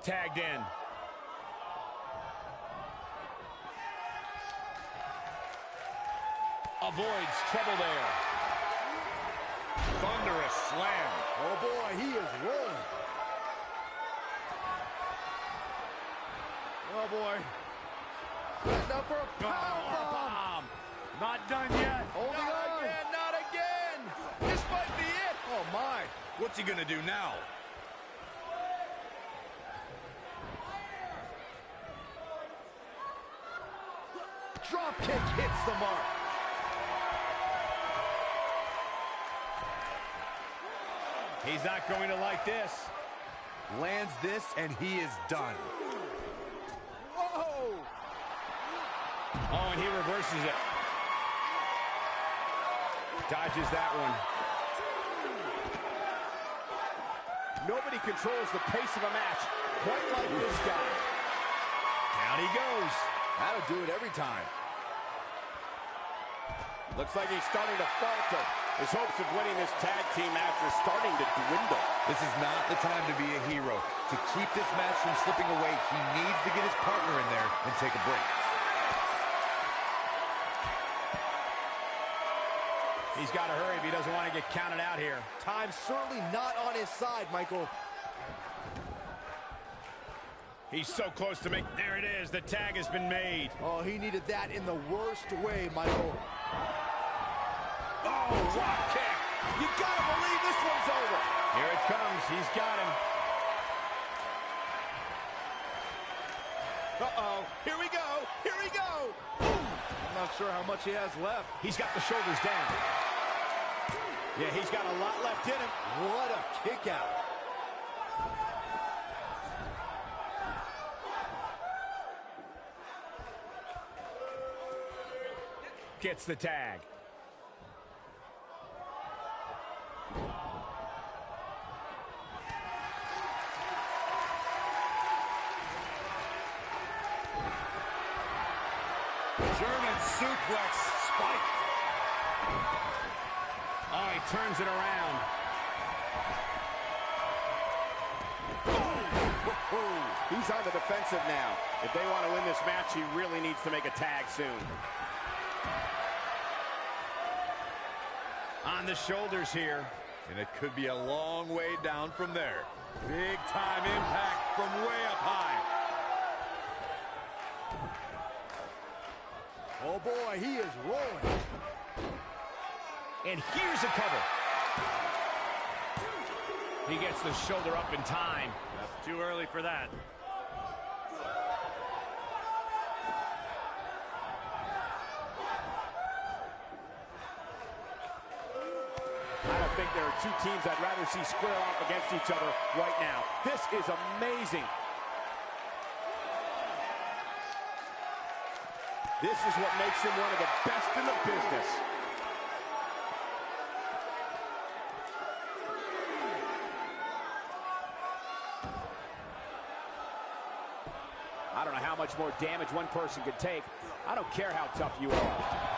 Tagged in. Avoids trouble there. Thunderous slam. Oh boy, he is rolling. Oh boy. Setting up for a power bomb. Bomb. Not done yet. Holding Not on. again, not again. This might be it. Oh my. What's he gonna do now? Drop kick hits the mark. He's not going to like this. Lands this and he is done. Whoa. Oh, and he reverses it. Dodges that one. Nobody controls the pace of a match quite like this guy. Down he goes. That'll do it every time. Looks like he's starting to falter. His hopes of winning this tag team match are starting to dwindle. This is not the time to be a hero. To keep this match from slipping away, he needs to get his partner in there and take a break. He's got to hurry if he doesn't want to get counted out here. Time's certainly not on his side, Michael. He's so close to make. There it is. The tag has been made. Oh, he needed that in the worst way, Michael. Oh, drop kick. You gotta believe this one's over. Here it comes. He's got him. Uh-oh. Here we go. Here we go. I'm not sure how much he has left. He's got the shoulders down. Yeah, he's got a lot left in him. What a kick out. Gets the tag. Suplex spike. Oh, he turns it around. He's on the defensive now. If they want to win this match, he really needs to make a tag soon. On the shoulders here. And it could be a long way down from there. Big time impact from way up high. Oh boy, he is rolling. And here's a cover. He gets the shoulder up in time. That's too early for that. I don't think there are two teams I'd rather see square off against each other right now. This is amazing. This is what makes him one of the best in the business. I don't know how much more damage one person could take. I don't care how tough you are.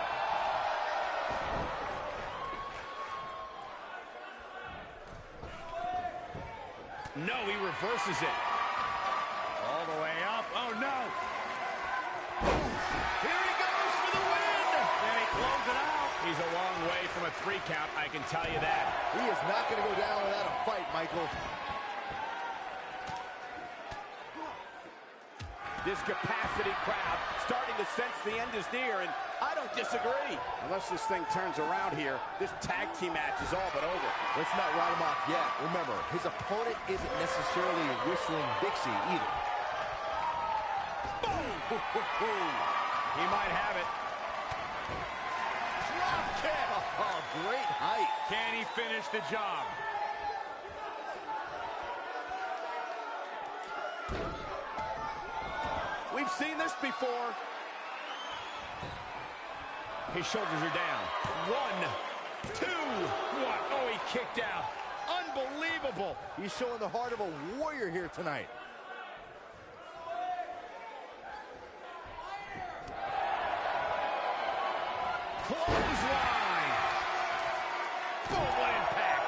No, he reverses it. He's a long way from a three count, I can tell you that. He is not going to go down without a fight, Michael. This capacity crowd starting to sense the end is near, and I don't disagree. Unless this thing turns around here, this tag team match is all but over. Let's not write him off yet. Remember, his opponent isn't necessarily whistling Dixie either. Boom! He might have it. Drop kick. Oh, great height. Can he finish the job? We've seen this before. His shoulders are down. One, two, what? Oh, he kicked out. Unbelievable. He's showing the heart of a warrior here tonight. Clothesline. Boom, what impact.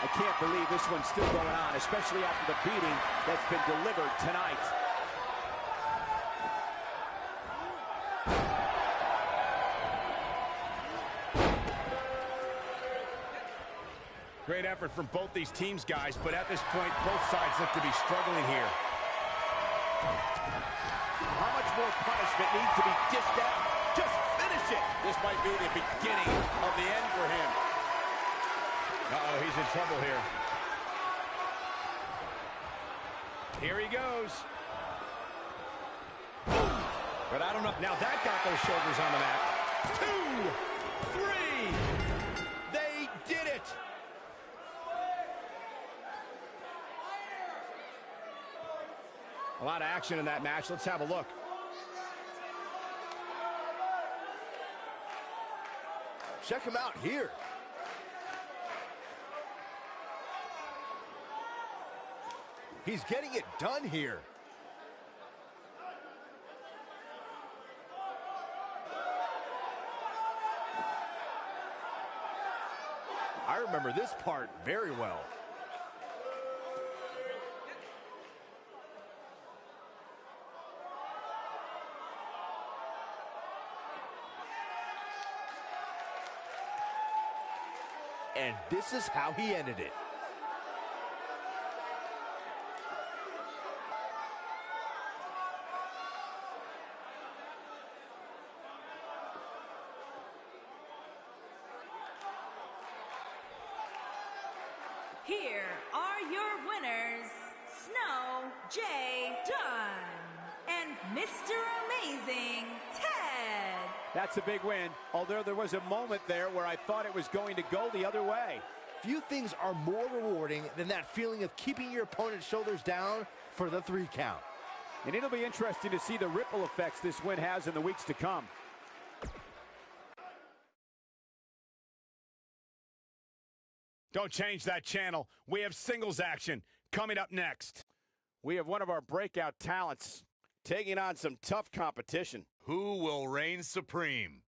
I can't believe this one's still going on, especially after the beating that's been delivered tonight. Great effort from both these teams, guys, but at this point, both sides look to be struggling here. How much more punishment needs to be dished out? Just finish it. This might be the beginning of the end for him. Uh-oh, he's in trouble here. Here he goes. But I don't know. Now that got those shoulders on the mat. Two, three. They did it. A lot of action in that match. Let's have a look. Check him out here. He's getting it done here. I remember this part very well. And this is how he ended it. Big win, although there was a moment there where I thought it was going to go the other way. Few things are more rewarding than that feeling of keeping your opponent's shoulders down for the three count. And it'll be interesting to see the ripple effects this win has in the weeks to come. Don't change that channel. We have singles action coming up next. We have one of our breakout talents taking on some tough competition. Who will reign supreme?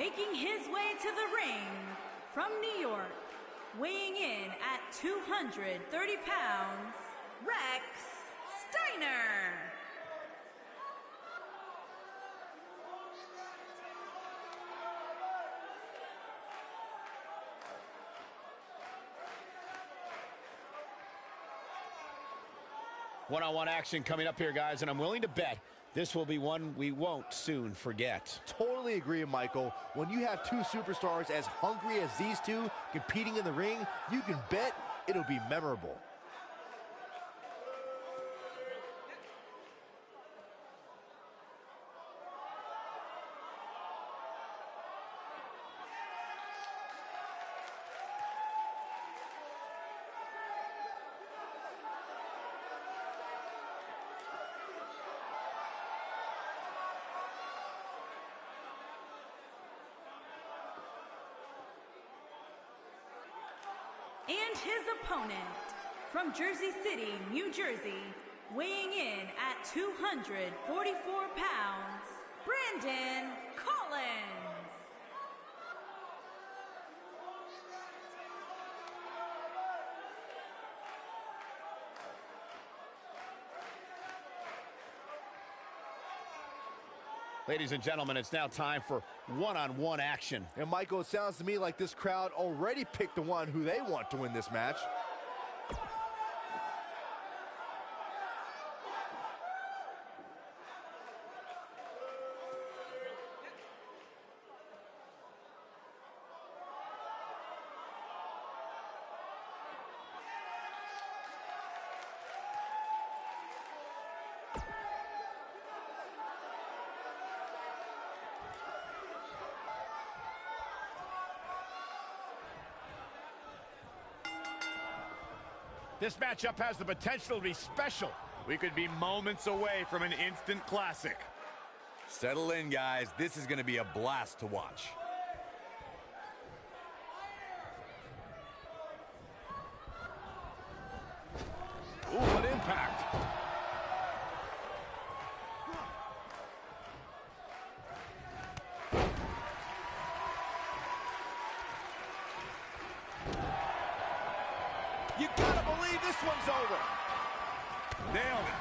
Making his way to the ring from New York, weighing in at 230 pounds, Rex Steiner. One-on-one action coming up here, guys, and I'm willing to bet this will be one we won't soon forget. Totally agree, Michael. When you have two superstars as hungry as these two competing in the ring, you can bet it'll be memorable. And his opponent from Jersey City, New Jersey, weighing in at 244 pounds, Brandon Collins. Ladies and gentlemen, it's now time for one-on-one action. And Michael, it sounds to me like this crowd already picked the one who they want to win this match. This matchup has the potential to be special. We could be moments away from an instant classic. Settle in, guys. This is going to be a blast to watch. Ooh, what impact. You gotta believe this one's over. Nailed it.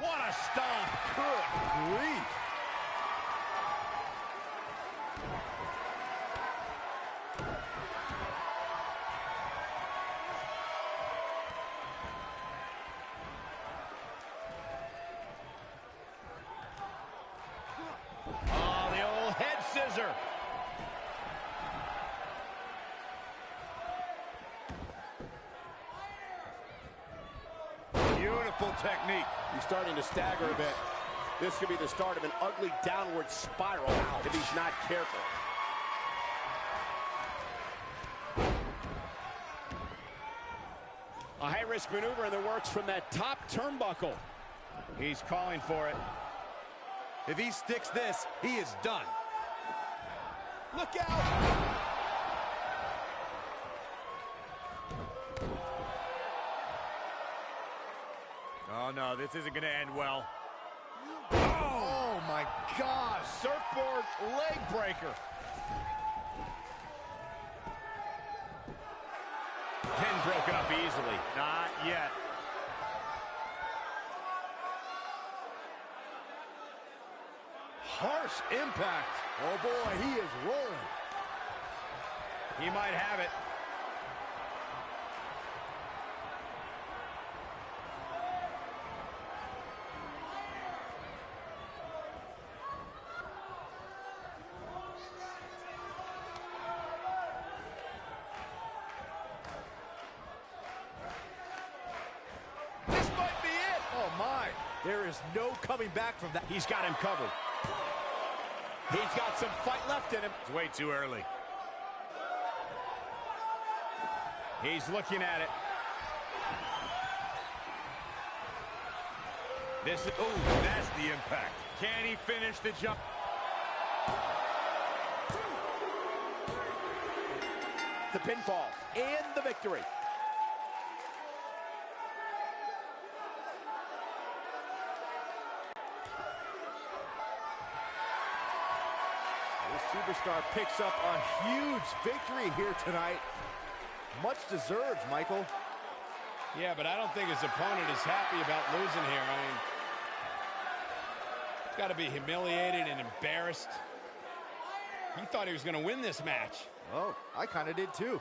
What a stomp. Good grief. Oh, the old head. Beautiful technique. He's starting to stagger a bit. This could be the start of an ugly downward spiral if he's not careful. A high-risk maneuver in the works from that top turnbuckle. He's calling for it. If he sticks this, he is done. Look out! Oh, no, this isn't going to end well. Oh, my God. Surfboard leg breaker. Pin broken up easily. Not yet. Harsh impact. Oh boy, he is rolling. He might have it. This might be it. Oh my, there is no coming back from that. He's got him covered. He's got some fight left in him. It's way too early. He's looking at it. This is, ooh, that's the impact. Can he finish the jump? The pinfall and the victory. This superstar picks up a huge victory here tonight. Much deserved, Michael. Yeah, but I don't think his opponent is happy about losing here. I mean, he's got to be humiliated and embarrassed. He thought he was going to win this match. Oh, I kind of did too.